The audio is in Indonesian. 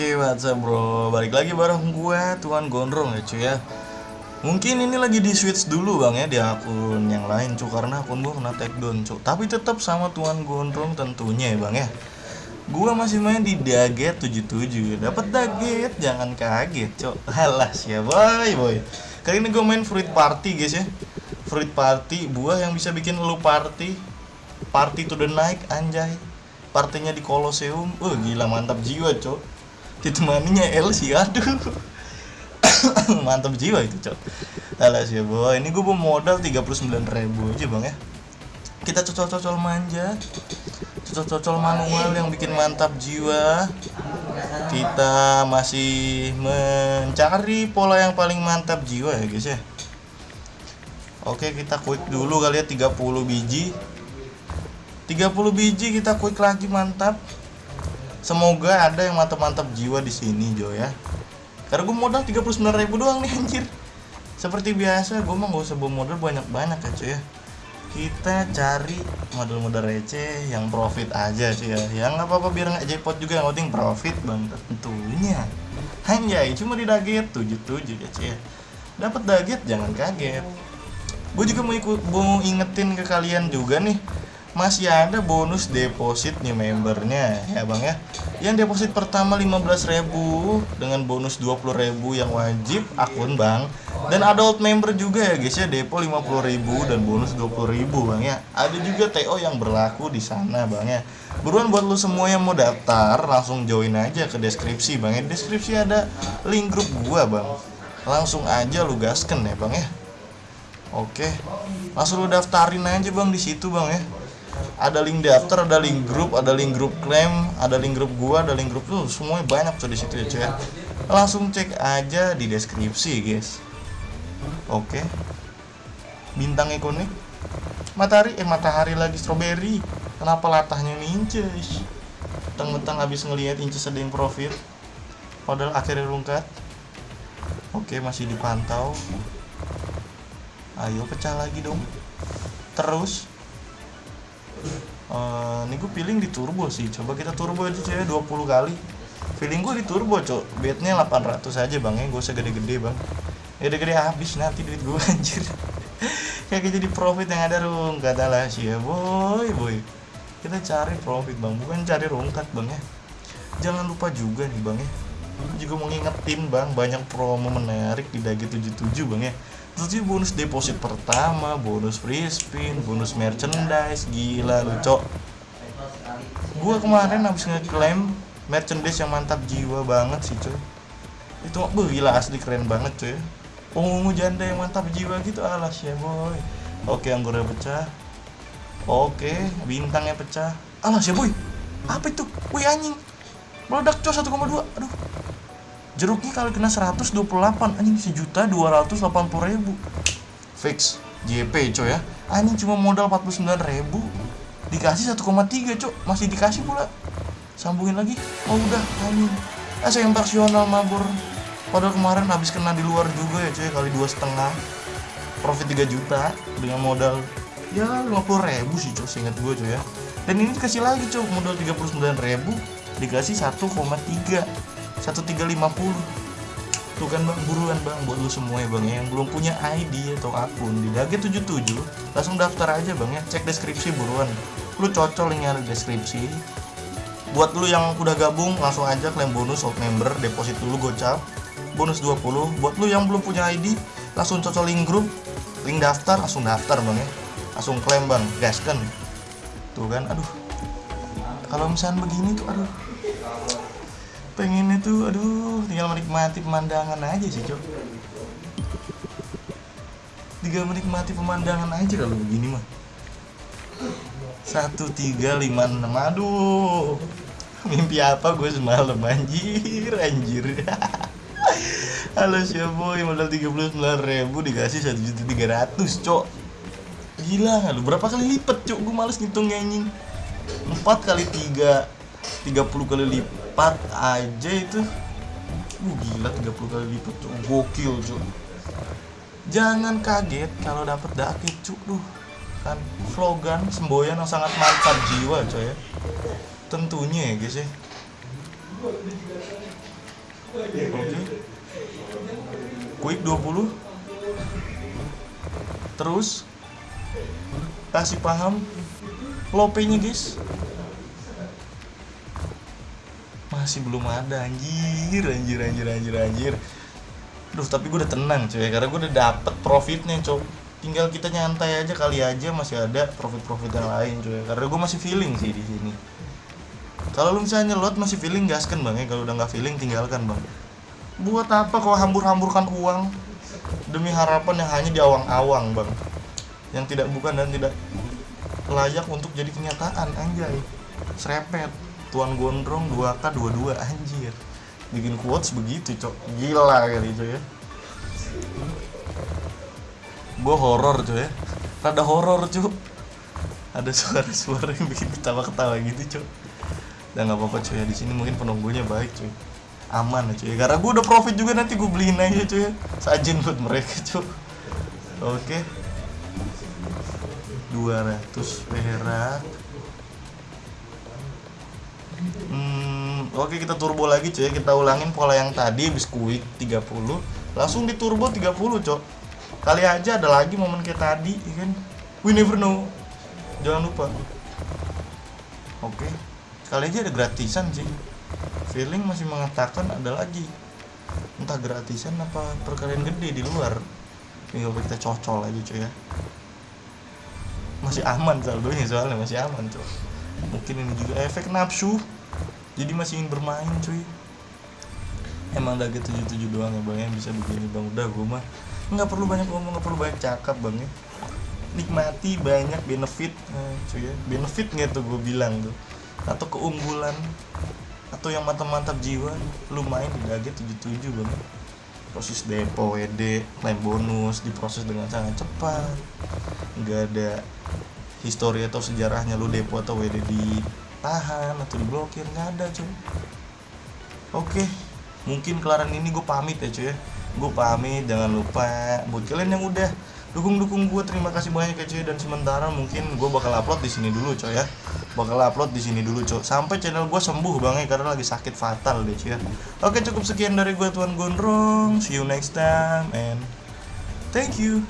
Oke, WhatsApp bro, balik lagi bareng gue Tuan Gondrong ya cuy ya. Mungkin ini lagi di switch dulu bang ya di akun yang lain cuy Karena akun gue kena take down cuy. Tapi tetap sama Tuan Gondrong tentunya ya bang ya. Gue masih main di Daget 77 Dapat Daget, jangan kaget cuy. Halas ya boy boy. Kali ini gue main Fruit Party guys ya. Fruit Party, buah yang bisa bikin lu party. Party to the night anjay. Partinya di Colosseum. Wah gila mantap jiwa cok ditemaninya Elsie aduh. Mantap jiwa itu cok. Alas ya boy ini gue modal 39 ribu aja bang ya. Kita cocol-cocol manja. Cocol-cocol manual yang bikin mantap jiwa. Kita masih mencari pola yang paling mantap jiwa ya guys ya. Oke kita quick dulu kali ya 30 biji. 30 biji kita quick lagi mantap Semoga ada yang mantap-mantap jiwa di sini Jo ya. Karena gue modal 39 ribu doang nih anjir. Seperti biasa, gue mah gak usah bawa modal banyak-banyak ya cuy ya. Kita cari modal-modal receh yang profit aja sih ya. Yang nggak apa-apa biar nggak jackpot juga yang penting profit bang tentunya. Hanya cuma di daget 77 ya cuy ya. Dapat daget jangan kaget. Gue juga mau ikut mau ingetin ke kalian juga nih masih ada bonus deposit nih membernya ya bang ya. Yang deposit pertama 15.000 dengan bonus 20.000 yang wajib akun bang. Dan adult member juga ya guys ya. Depo 50.000 dan bonus 20.000 bang ya. Ada juga TO yang berlaku di sana bang ya. Buruan buat lu semua yang mau daftar langsung join aja ke deskripsi bang ya. Deskripsi ada link grup gua bang. Langsung aja lu gasken ya bang ya. Oke. Langsung lu daftarin aja bang di situ bang ya ada link daftar, ada link grup, ada link grup klaim, ada link grup gua, ada link grup tuh semuanya banyak tuh di situ ya cuy. Langsung cek aja di deskripsi guys. Oke. Bintang ikonik matahari eh matahari lagi strawberry. Kenapa latahnya ninjas? Teng-teng habis ngelihat inces ada yang profit. Padahal akhirnya rungkat. Oke, masih dipantau. Ayo pecah lagi dong. Terus uh, ini gue feeling di turbo sih. Coba kita turbo aja cewek 20 kali. Feeling gue di turbo cok. Bednya 800 aja bang. Ya gue usah gede-gede bang. Gede-gede habis nanti duit gue anjir. Kayak jadi profit yang ada rung. Kata lah sih ya boy boy. Kita cari profit bang. Bukan cari rungkat bang ya. Jangan lupa juga nih bang ya juga mau ngingetin bang banyak promo menarik di dagi 77 bang ya Terus bonus deposit pertama, bonus free spin, bonus merchandise, gila lu cok. Gua kemarin habis ngeklaim merchandise yang mantap jiwa banget sih coy. Itu mah gila asli keren banget coy. Ungu janda yang mantap jiwa gitu alas ya boy. Oke anggurnya pecah. Oke bintangnya pecah. Alas ya boy. Apa itu? Wih anjing. Meledak coy 1,2. Aduh jeruknya kali kena 128 anjing sejuta 280 ribu. Fix JP coy ya. Anjing cuma modal 49 ribu. Dikasih 1,3 cok masih dikasih pula. Sambungin lagi. Oh udah anjing. Eh saya imparsional mabur. Padahal kemarin habis kena di luar juga ya coy kali dua setengah. Profit 3 juta dengan modal ya 50 ribu sih cok seingat gue coy ya. Dan ini dikasih lagi cok modal 39 ribu. Dikasih 1,3 1350 tuh kan bang buruan bang buat lu semua ya bang ya, yang belum punya ID atau akun di Dage 77 langsung daftar aja bang ya. Cek deskripsi buruan. Lu cocol linknya deskripsi. Buat lu yang udah gabung langsung aja klaim bonus old member deposit dulu gocap. Bonus 20 buat lu yang belum punya ID langsung cocol link grup. Link daftar langsung daftar bang ya. Langsung klaim bang gaskan. Tuh kan aduh. Kalau misalnya begini tuh aduh pengen itu aduh tinggal menikmati pemandangan aja sih cok. Tinggal menikmati pemandangan aja kalau begini mah. Satu tiga lima enam aduh. Mimpi apa gue semalam anjir anjir. Halo siapa boy modal tiga puluh sembilan ribu dikasih satu juta tiga ratus cok. Gila lu? Berapa kali lipat cok? Gue males ngitung anjing. Empat kali tiga tiga puluh kali lipat 4 aja itu. Uh, gila 30 kali lipat tuh gokil cuy jangan kaget kalau dapat daki cuk. Duh kan slogan semboyan yang sangat mantap jiwa coy ya. Tentunya ya guys ya. Oke. Quick 20 terus kasih paham. Lopenya guys masih belum ada anjir anjir anjir anjir anjir. Duh tapi gue udah tenang cuy karena gue udah dapet profitnya cuy tinggal kita nyantai aja kali aja masih ada profit-profit yang lain cuy. Karena gue masih feeling sih di sini. Kalau lu misalnya nyelot masih feeling gaskan bang ya. Kalau udah nggak feeling tinggalkan bang. Buat apa kau hambur-hamburkan uang demi harapan yang hanya di awang-awang bang? Yang tidak bukan dan tidak layak untuk jadi kenyataan anjay. Serepet tuan gondrong 2k 22 anjir. Bikin quotes begitu cok. Gila kali itu ya. Gue horor cuy ya. Rada horor cuy ada suara-suara yang bikin ketawa-ketawa gitu cuy dan nggak apa-apa cuy ya. Di sini mungkin penunggunya baik cuy aman ya. Cuy karena gue udah profit juga nanti gue beliin aja cuy ya. sajen buat mereka cuy oke. 200 perak Hmm, oke kita turbo lagi cuy. Kita ulangin pola yang tadi habis quick 30 langsung di turbo 30 cok. Kali aja ada lagi momen kayak tadi ya kan? We never know. Jangan lupa. Oke. Kali aja ada gratisan sih feeling masih mengatakan ada lagi. Entah gratisan apa perkalian gede di luar. Tinggal kita cocol aja cuy ya. Masih aman saldonya soalnya masih aman cuy mungkin ini juga. Efek nafsu. Jadi masih ingin bermain cuy. Emang daget tujuh tujuh doang ya bang yang bisa begini bang. Udah gue mah nggak perlu banyak ngomong nggak perlu banyak cakap bang ya. Nikmati banyak benefit nah, cuy ya. Benefit nggak tuh gue bilang tuh. Atau keunggulan. Atau yang mantap-mantap jiwa. Lu main di tujuh tujuh bang. Proses depo WD klaim bonus diproses dengan sangat cepat. Nggak ada histori atau sejarahnya lu depo atau WD ditahan atau diblokir nggak ada cuy. Oke mungkin kelaran ini gue pamit ya cuy ya. Gue pamit jangan lupa buat kalian yang udah dukung-dukung gue terima kasih banyak ya cuy. Dan sementara mungkin gue bakal upload di sini dulu cuy ya. Bakal upload di sini dulu cuy. Sampai channel gue sembuh bang ya karena lagi sakit fatal deh cuy ya. Oke cukup sekian dari gue tuan gondrong see you next time and thank you